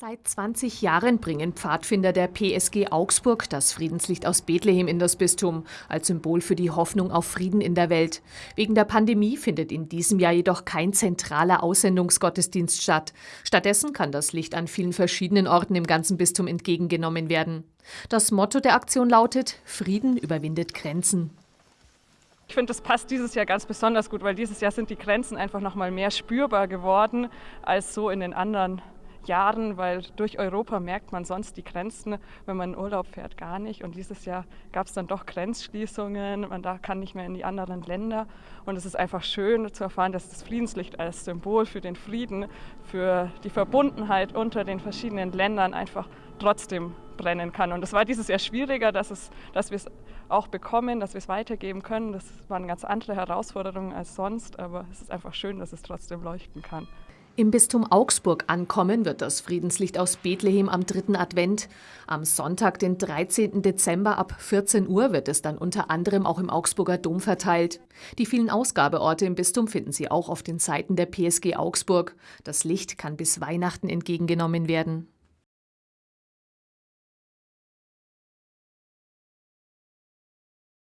Seit 20 Jahren bringen Pfadfinder der PSG Augsburg das Friedenslicht aus Bethlehem in das Bistum, als Symbol für die Hoffnung auf Frieden in der Welt. Wegen der Pandemie findet in diesem Jahr jedoch kein zentraler Aussendungsgottesdienst statt. Stattdessen kann das Licht an vielen verschiedenen Orten im ganzen Bistum entgegengenommen werden. Das Motto der Aktion lautet: Frieden überwindet Grenzen. Ich finde, das passt dieses Jahr ganz besonders gut, weil dieses Jahr sind die Grenzen einfach noch mal mehr spürbar geworden als so in den anderen Jahren, weil durch Europa merkt man sonst die Grenzen, wenn man in Urlaub fährt, gar nicht. Und dieses Jahr gab es dann doch Grenzschließungen, man da kann nicht mehr in die anderen Länder. Und es ist einfach schön zu erfahren, dass das Friedenslicht als Symbol für den Frieden, für die Verbundenheit unter den verschiedenen Ländern einfach trotzdem brennen kann. Und es war dieses Jahr schwieriger, dass, es, dass wir es auch bekommen, dass wir es weitergeben können. Das waren ganz andere Herausforderungen als sonst, aber es ist einfach schön, dass es trotzdem leuchten kann. Im Bistum Augsburg ankommen wird das Friedenslicht aus Bethlehem am dritten Advent. Am Sonntag, den 13. Dezember ab 14 Uhr wird es dann unter anderem auch im Augsburger Dom verteilt. Die vielen Ausgabeorte im Bistum finden Sie auch auf den Seiten der PSG Augsburg. Das Licht kann bis Weihnachten entgegengenommen werden.